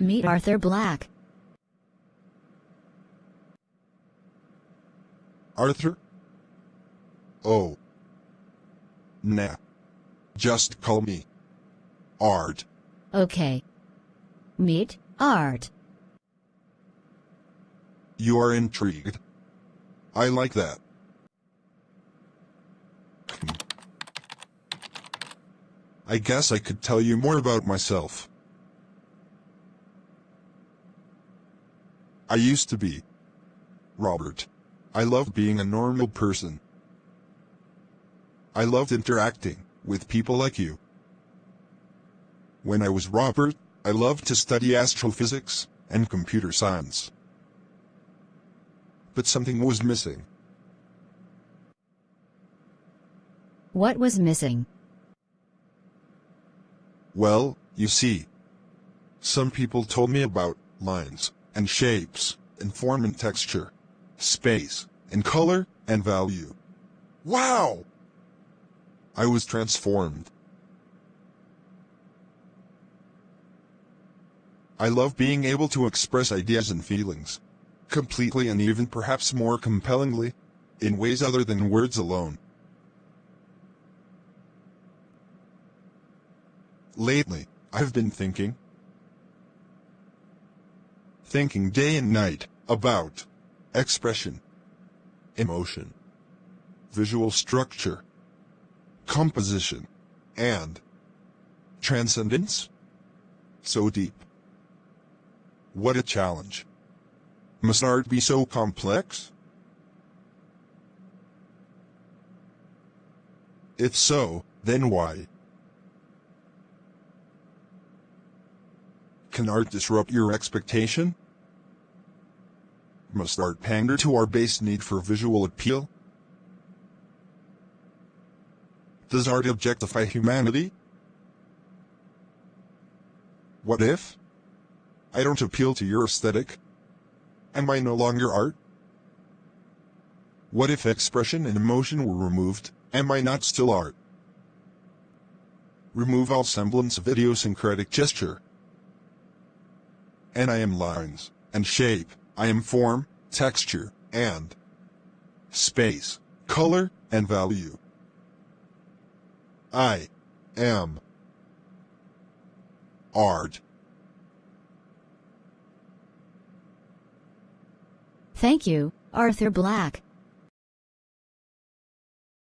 Meet Arthur Black. Arthur? Oh. Nah. Just call me Art. Okay. Meet Art. You are intrigued. I like that. I guess I could tell you more about myself. I used to be Robert. I loved being a normal person. I loved interacting with people like you. When I was Robert, I loved to study astrophysics and computer science. But something was missing. What was missing? Well, you see. Some people told me about lines and shapes and form and texture, space and color and value. Wow! I was transformed. I love being able to express ideas and feelings completely and even perhaps more compellingly in ways other than words alone. Lately, I've been thinking, thinking day and night about expression, emotion, visual structure, composition, and transcendence. So deep. What a challenge. Must art be so complex? If so, then why? Can art disrupt your expectation? Must art pander to our base need for visual appeal? Does art objectify humanity? What if? I don't appeal to your aesthetic. Am I no longer art? What if expression and emotion were removed, am I not still art? Remove all semblance of idiosyncratic gesture. And I am lines, and shape, I am form, texture, and space, color, and value. I am art. Thank you, Arthur Black.